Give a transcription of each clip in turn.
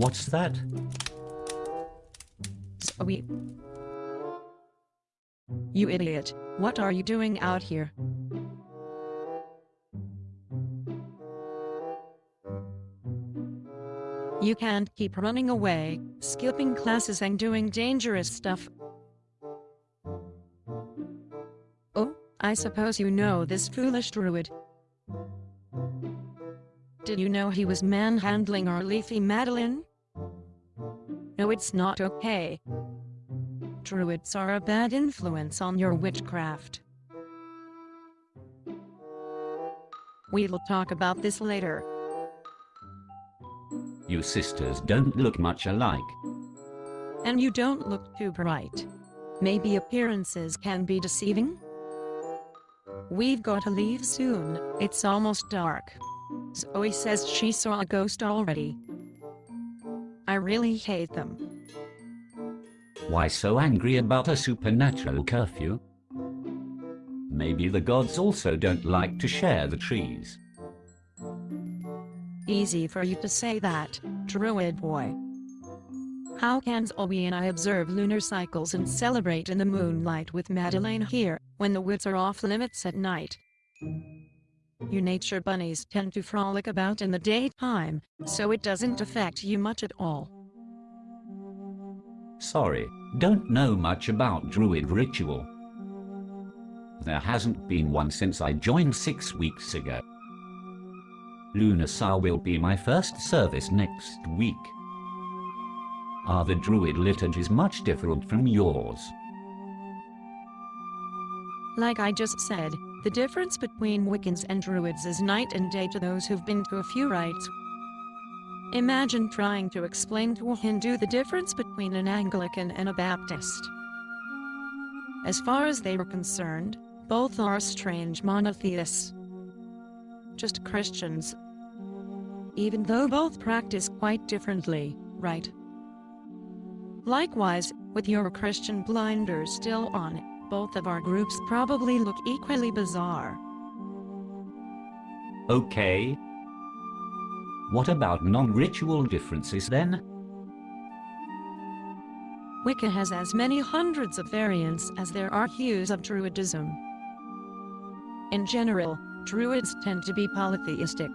What's that? Zoe. You idiot, what are you doing out here? You can't keep running away, skipping classes and doing dangerous stuff. Oh, I suppose you know this foolish druid. Did you know he was manhandling our leafy Madeline? No it's not okay. Druids are a bad influence on your witchcraft. We'll talk about this later. You sisters don't look much alike. And you don't look too bright. Maybe appearances can be deceiving? We've got to leave soon, it's almost dark. Zoe says she saw a ghost already. I really hate them. Why so angry about a supernatural curfew? Maybe the gods also don't like to share the trees. Easy for you to say that, druid boy. How can Zoe and I observe lunar cycles and celebrate in the moonlight with Madeleine here, when the woods are off limits at night? You nature bunnies tend to frolic about in the daytime, so it doesn't affect you much at all. Sorry, don't know much about druid ritual. There hasn't been one since I joined six weeks ago. Lunasa will be my first service next week. Are the druid liturgies much different from yours? Like I just said, the difference between Wiccans and Druids is night and day to those who've been to a few rites. Imagine trying to explain to a Hindu the difference between an Anglican and a Baptist. As far as they were concerned, both are strange monotheists. Just Christians. Even though both practice quite differently, right? Likewise, with your Christian blinders still on, both of our groups probably look equally bizarre. Okay. What about non-ritual differences then? Wicca has as many hundreds of variants as there are hues of Druidism. In general, Druids tend to be polytheistic.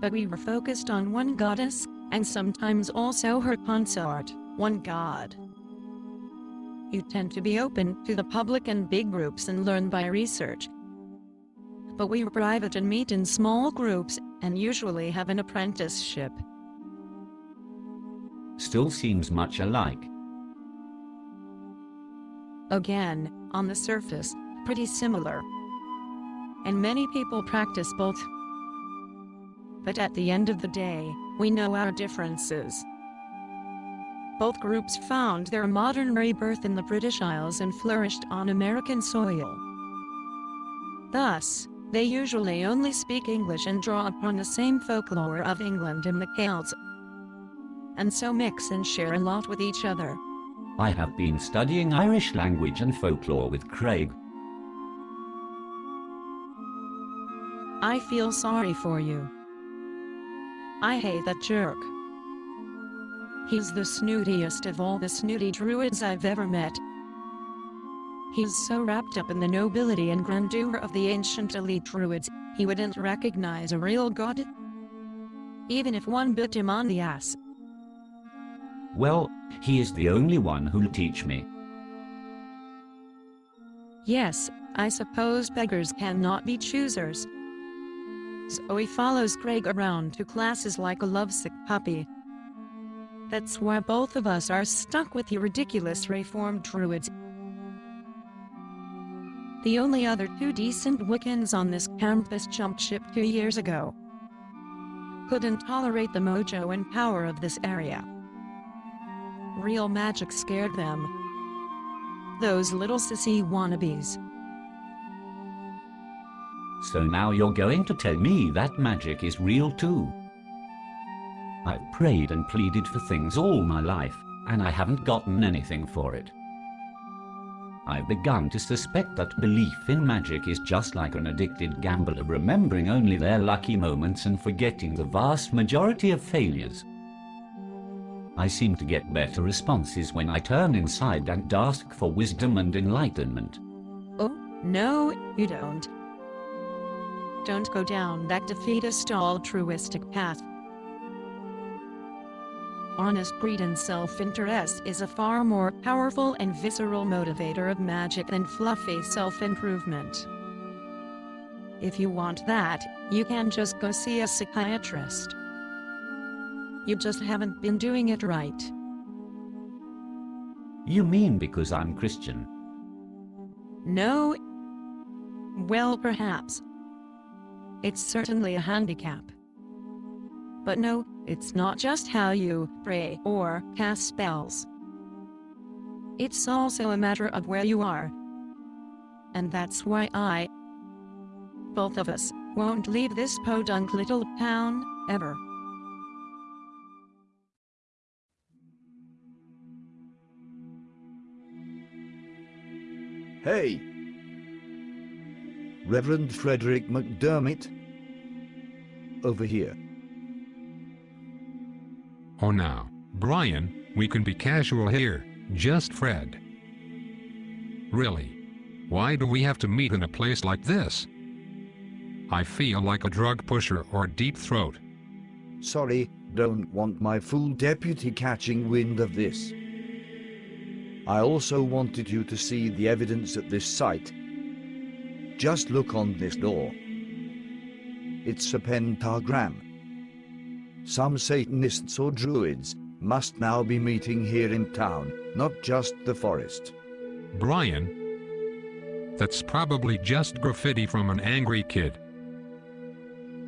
But we were focused on one goddess, and sometimes also her consort, one god. You tend to be open to the public and big groups and learn by research. But we are private and meet in small groups, and usually have an apprenticeship. Still seems much alike. Again, on the surface, pretty similar. And many people practice both. But at the end of the day, we know our differences. Both groups found their modern rebirth in the British Isles and flourished on American soil. Thus, they usually only speak English and draw upon the same folklore of England and the Celts, and so mix and share a lot with each other. I have been studying Irish language and folklore with Craig. I feel sorry for you. I hate that jerk. He's the snootiest of all the snooty druids I've ever met. He's so wrapped up in the nobility and grandeur of the ancient elite druids, he wouldn't recognize a real god. Even if one bit him on the ass. Well, he is the only one who'll teach me. Yes, I suppose beggars cannot be choosers. Zoe follows Craig around to classes like a lovesick puppy. That's why both of us are stuck with you ridiculous reformed druids. The only other two decent Wiccans on this campus jumped ship two years ago. Couldn't tolerate the mojo and power of this area. Real magic scared them. Those little sissy wannabes. So now you're going to tell me that magic is real too. I've prayed and pleaded for things all my life, and I haven't gotten anything for it. I've begun to suspect that belief in magic is just like an addicted gambler remembering only their lucky moments and forgetting the vast majority of failures. I seem to get better responses when I turn inside and ask for wisdom and enlightenment. Oh, no, you don't. Don't go down that defeatist altruistic path. Honest greed and self-interest is a far more powerful and visceral motivator of magic than fluffy self-improvement. If you want that, you can just go see a psychiatrist. You just haven't been doing it right. You mean because I'm Christian? No. Well, perhaps. It's certainly a handicap. But no, it's not just how you pray or cast spells. It's also a matter of where you are. And that's why I, both of us, won't leave this podunk little town, ever. Hey! Reverend Frederick McDermott? Over here. Oh now, Brian, we can be casual here, just Fred. Really? Why do we have to meet in a place like this? I feel like a drug pusher or deep throat. Sorry, don't want my fool deputy catching wind of this. I also wanted you to see the evidence at this site. Just look on this door. It's a pentagram. Some Satanists or Druids must now be meeting here in town, not just the forest. Brian? That's probably just graffiti from an angry kid.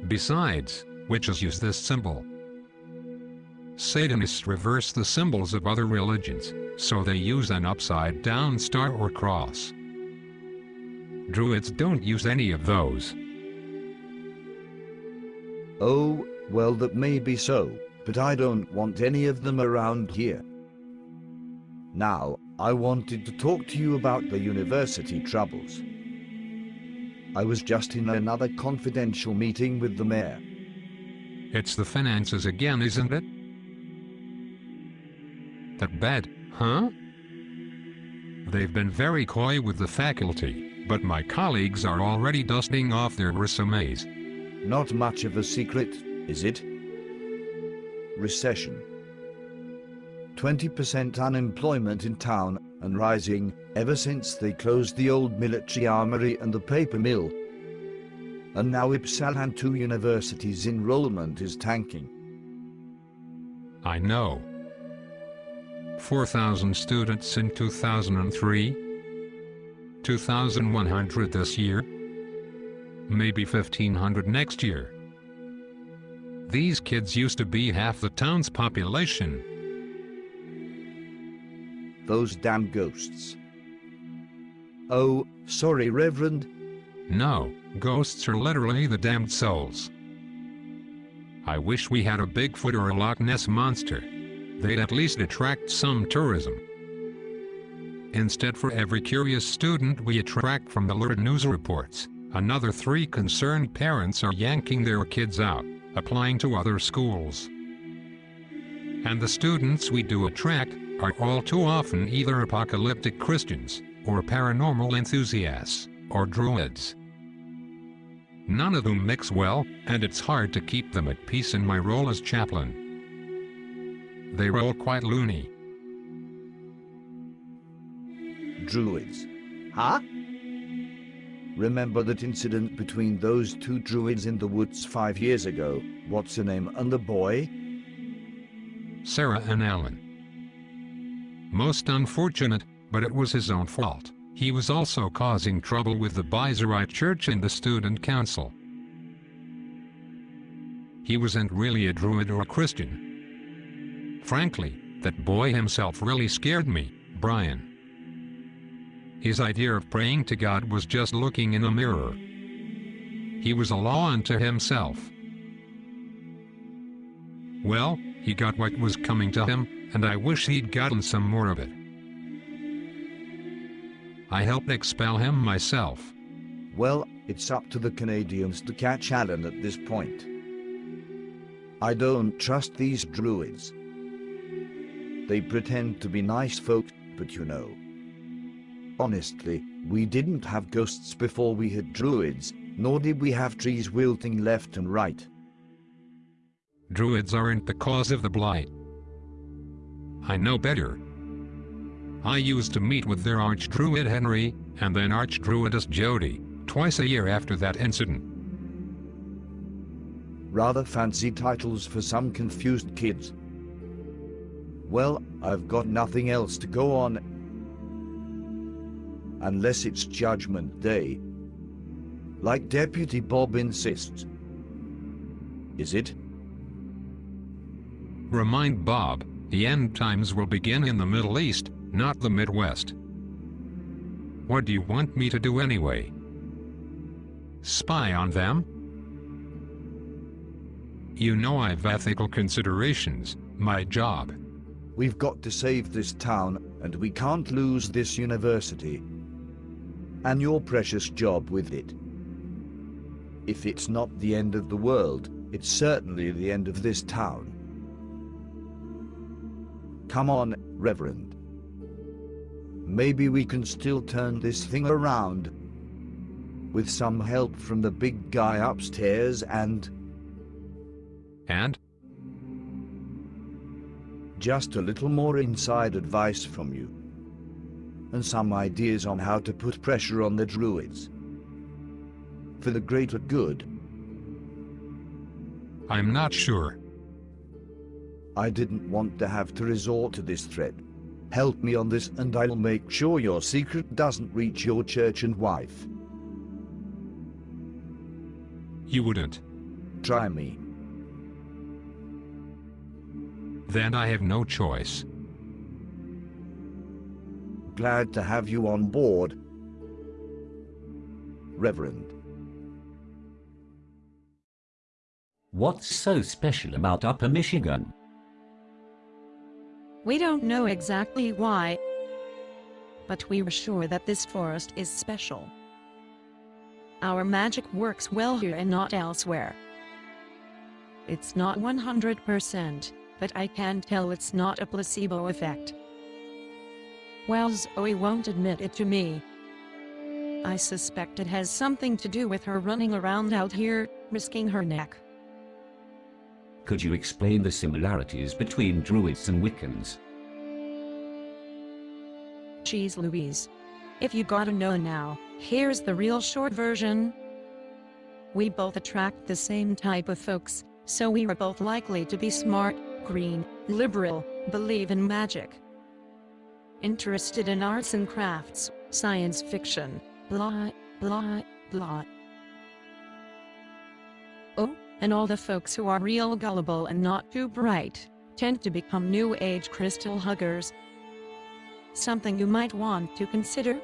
Besides, witches use this symbol. Satanists reverse the symbols of other religions, so they use an upside-down star or cross. Druids don't use any of those. Oh, well that may be so, but I don't want any of them around here. Now, I wanted to talk to you about the university troubles. I was just in another confidential meeting with the mayor. It's the finances again, isn't it? That bad, huh? They've been very coy with the faculty, but my colleagues are already dusting off their resumes. Not much of a secret, is it? Recession. 20% unemployment in town and rising ever since they closed the old military armory and the paper mill. And now Ypsilanti University's enrollment is tanking. I know. 4,000 students in 2003, 2,100 this year, maybe 1,500 next year. These kids used to be half the town's population. Those damn ghosts. Oh, sorry, Reverend. No, ghosts are literally the damned souls. I wish we had a Bigfoot or a Loch Ness monster. They'd at least attract some tourism. Instead for every curious student we attract from the lurid news reports, another three concerned parents are yanking their kids out, applying to other schools. And the students we do attract are all too often either apocalyptic Christians, or paranormal enthusiasts, or druids. None of them mix well, and it's hard to keep them at peace in my role as chaplain. They roll quite loony. Druids. Huh? Remember that incident between those two druids in the woods five years ago? What's her name? And the boy? Sarah and Alan. Most unfortunate, but it was his own fault. He was also causing trouble with the Bizerite Church and the student council. He wasn't really a druid or a Christian. Frankly, that boy himself really scared me, Brian. His idea of praying to God was just looking in a mirror. He was a law unto himself. Well, he got what was coming to him, and I wish he'd gotten some more of it. I helped expel him myself. Well, it's up to the Canadians to catch Alan at this point. I don't trust these druids. They pretend to be nice folk, but you know. Honestly, we didn't have ghosts before we had druids, nor did we have trees wilting left and right. Druids aren't the cause of the blight. I know better. I used to meet with their Archdruid Henry, and then Archdruidess Jody, twice a year after that incident. Rather fancy titles for some confused kids. Well, I've got nothing else to go on. Unless it's Judgment Day. Like Deputy Bob insists. Is it? Remind Bob, the end times will begin in the Middle East, not the Midwest. What do you want me to do anyway? Spy on them? You know I've ethical considerations, my job. We've got to save this town, and we can't lose this university. And your precious job with it. If it's not the end of the world, it's certainly the end of this town. Come on, Reverend. Maybe we can still turn this thing around. With some help from the big guy upstairs and And? just a little more inside advice from you. And some ideas on how to put pressure on the druids. For the greater good. I'm not sure. I didn't want to have to resort to this threat. Help me on this and I'll make sure your secret doesn't reach your church and wife. You wouldn't. Try me. Then I have no choice. Glad to have you on board. Reverend. What's so special about Upper Michigan? We don't know exactly why, but we were sure that this forest is special. Our magic works well here and not elsewhere. It's not 100%, but I can tell it's not a placebo effect. Well, Zoe oh, won't admit it to me. I suspect it has something to do with her running around out here, risking her neck. Could you explain the similarities between Druids and Wiccans? Geez Louise. If you gotta know now, here's the real short version. We both attract the same type of folks, so we are both likely to be smart, green, liberal, believe in magic. Interested in arts and crafts, science fiction, blah, blah, blah. Oh, and all the folks who are real gullible and not too bright, tend to become new age crystal huggers. Something you might want to consider?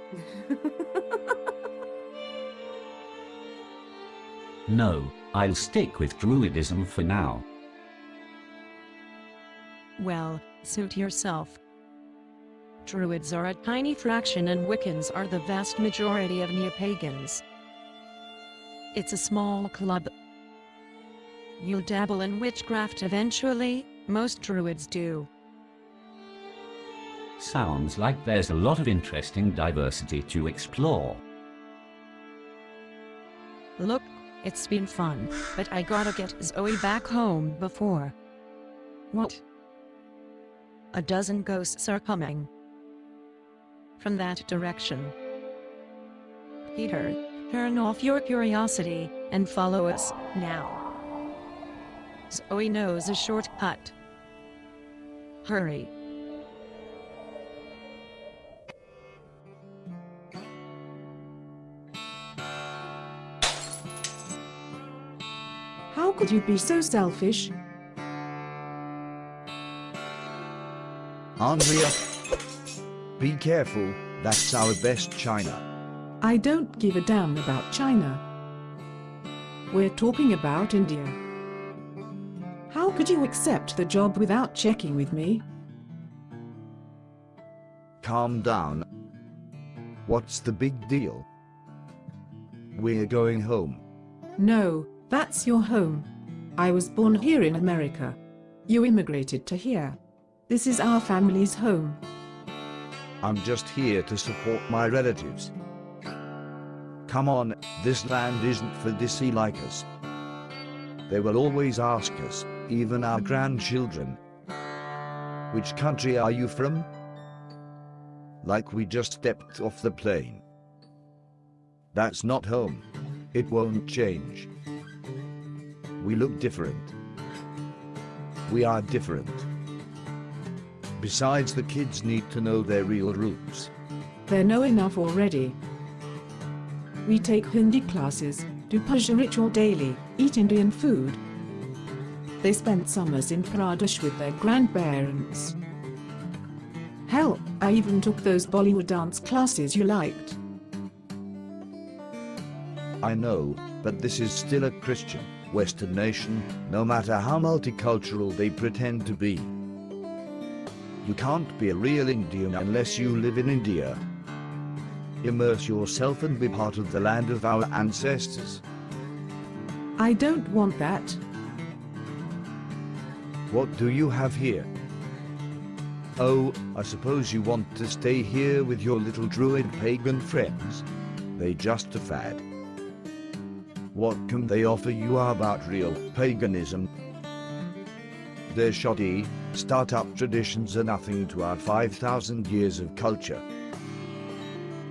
No, I'll stick with Druidism for now. Well, suit yourself. Druids are a tiny fraction and Wiccans are the vast majority of Neopagans. It's a small club. You'll dabble in witchcraft eventually, most Druids do. Sounds like there's a lot of interesting diversity to explore. Look, it's been fun, but I gotta get Zoe back home before. What? A dozen ghosts are coming. From that direction. Peter, turn off your curiosity, and follow us, now. Zoe knows a shortcut. Hurry. How could you be so selfish? Andrea, be careful, that's our best china. I don't give a damn about China. We're talking about India. How could you accept the job without checking with me? Calm down. What's the big deal? We're going home. No, that's your home. I was born here in America. You immigrated to here. This is our family's home. I'm just here to support my relatives. Come on, this land isn't for desi like us. They will always ask us, even our grandchildren. Which country are you from? Like we just stepped off the plane. That's not home. It won't change. We look different. We are different. Besides, the kids need to know their real roots. They know enough already. We take Hindi classes, do puja ritual daily, eat Indian food. They spent summers in Pradesh with their grandparents. Hell, I even took those Bollywood dance classes you liked. I know, but this is still a Christian, Western nation, no matter how multicultural they pretend to be. You can't be a real Indian unless you live in India. Immerse yourself and be part of the land of our ancestors. I don't want that. What do you have here? Oh, I suppose you want to stay here with your little druid pagan friends? They just a fad. What can they offer you about real paganism? Their shoddy, start-up traditions are nothing to our 5,000 years of culture.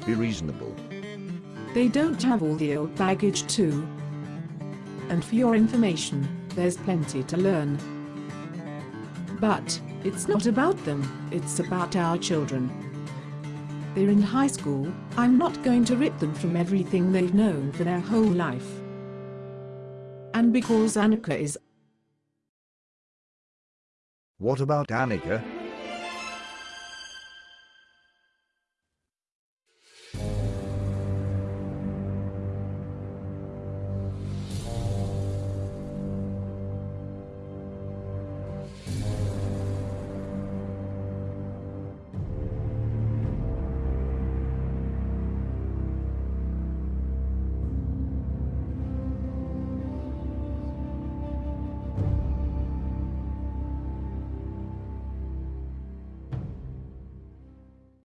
Be reasonable. They don't have all the old baggage too. And for your information, there's plenty to learn. But, it's not about them, it's about our children. They're in high school, I'm not going to rip them from everything they've known for their whole life. And because Annika is What about Annika?